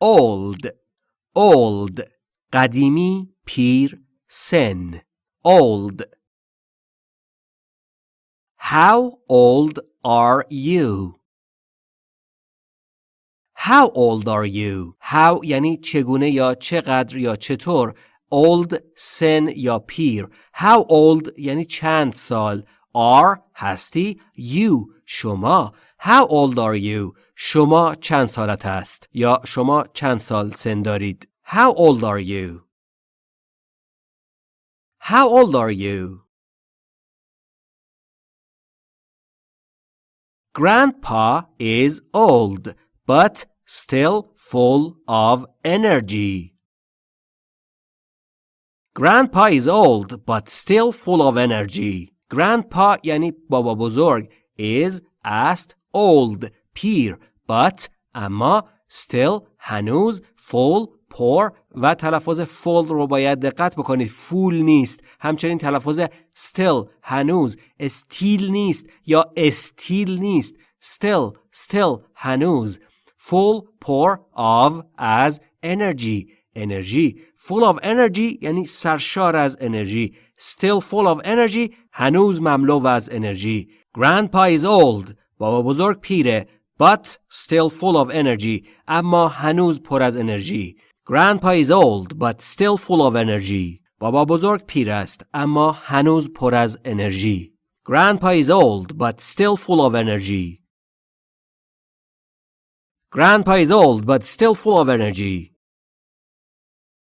old old قدیمی پیر سن old How old are you? How old are you? How یعنی چگونه یا چقدر یا چطور old سن یا پیر How old یعنی چند سال are هستی you شما How old are you? شما چند سالت است یا شما چند سال سن دارید How old are you? How old are you? Grandpa is old, but still full of energy. Grandpa is old, but still full of energy. Grandpa یعنی بابا بزرگ is است old پیر but اما still هنوز full پر و تلفظ full رو باید دقت بکنید فول نیست همچنین تلفظ still هنوز استیل نیست یا استیل نیست still still هنوز full پر of as energy انرژی full of energy یعنی سرشار از انرژی still full of energy هنوز مملو از انرژی grandpa is old بابا بزرگ پیره but still full of energy اما هنوز پر از انرژی Grandpa is old but still full of energy. بابا بزرگ پیر است اما هنوز پر از انرژی. Grandpa is old but still full of energy. Grandpa is old but still full of energy.